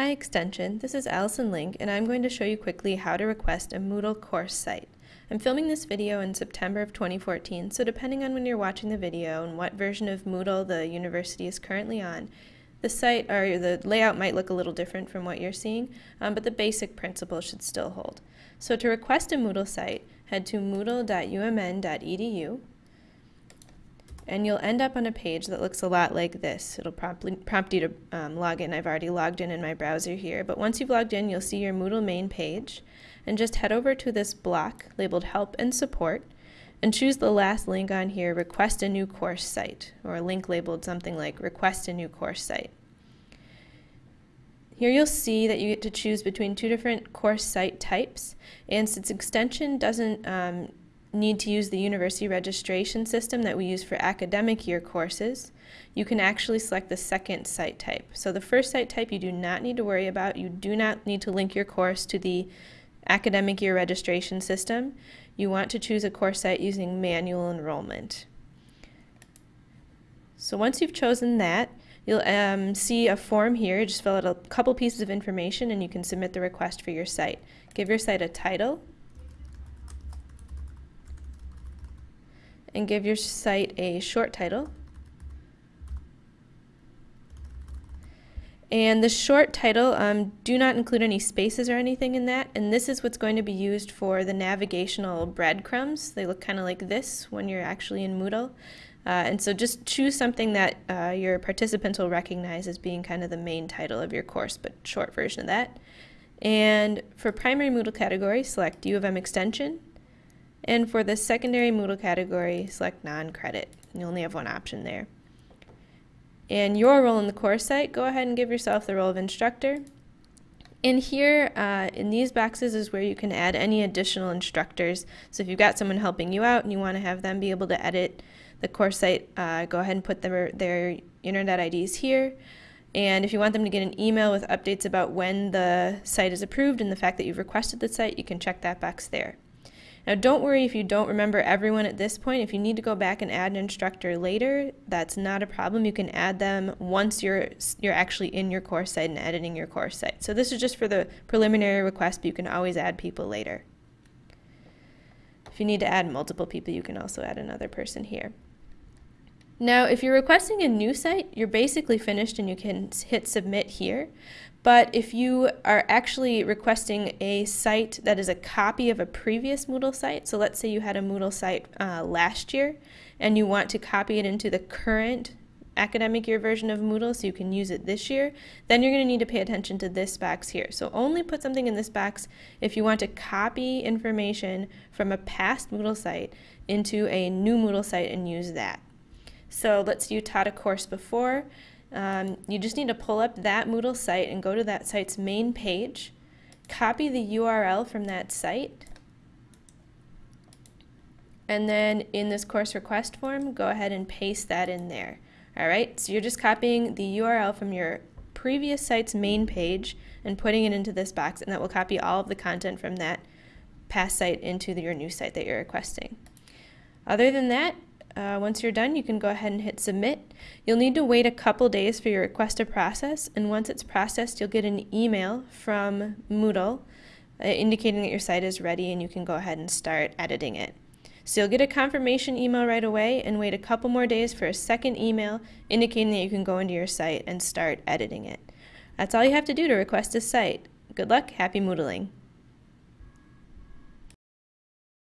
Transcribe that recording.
Hi Extension, this is Allison Link and I'm going to show you quickly how to request a Moodle course site. I'm filming this video in September of 2014, so depending on when you're watching the video and what version of Moodle the university is currently on, the site or the layout might look a little different from what you're seeing, um, but the basic principle should still hold. So to request a Moodle site, head to moodle.umn.edu and you'll end up on a page that looks a lot like this. It'll prompt, prompt you to um, log in. I've already logged in in my browser here, but once you've logged in, you'll see your Moodle main page, and just head over to this block labeled Help and Support, and choose the last link on here, Request a New Course Site, or a link labeled something like Request a New Course Site. Here you'll see that you get to choose between two different course site types, and since extension doesn't um, need to use the university registration system that we use for academic year courses, you can actually select the second site type. So the first site type you do not need to worry about. You do not need to link your course to the academic year registration system. You want to choose a course site using manual enrollment. So once you've chosen that, you'll um, see a form here. Just fill out a couple pieces of information and you can submit the request for your site. Give your site a title, and give your site a short title. And the short title, um, do not include any spaces or anything in that. And this is what's going to be used for the navigational breadcrumbs. They look kind of like this when you're actually in Moodle. Uh, and so just choose something that uh, your participants will recognize as being kind of the main title of your course, but short version of that. And for primary Moodle category, select U of M extension, and for the secondary Moodle category, select non-credit. You only have one option there. And your role in the course site, go ahead and give yourself the role of instructor. And here, uh, in these boxes is where you can add any additional instructors. So if you've got someone helping you out and you want to have them be able to edit the course site, uh, go ahead and put their, their internet IDs here. And if you want them to get an email with updates about when the site is approved and the fact that you've requested the site, you can check that box there. Now don't worry if you don't remember everyone at this point. If you need to go back and add an instructor later, that's not a problem. You can add them once you're, you're actually in your course site and editing your course site. So this is just for the preliminary request, but you can always add people later. If you need to add multiple people, you can also add another person here. Now, if you're requesting a new site, you're basically finished and you can hit submit here. But if you are actually requesting a site that is a copy of a previous Moodle site, so let's say you had a Moodle site uh, last year and you want to copy it into the current academic year version of Moodle so you can use it this year, then you're going to need to pay attention to this box here. So only put something in this box if you want to copy information from a past Moodle site into a new Moodle site and use that. So let's say you taught a course before um, you just need to pull up that Moodle site and go to that site's main page, copy the URL from that site, and then in this course request form, go ahead and paste that in there. All right, so you're just copying the URL from your previous site's main page and putting it into this box, and that will copy all of the content from that past site into the, your new site that you're requesting. Other than that, uh, once you're done, you can go ahead and hit submit. You'll need to wait a couple days for your request to process, and once it's processed, you'll get an email from Moodle uh, indicating that your site is ready and you can go ahead and start editing it. So you'll get a confirmation email right away and wait a couple more days for a second email indicating that you can go into your site and start editing it. That's all you have to do to request a site. Good luck, happy Moodling!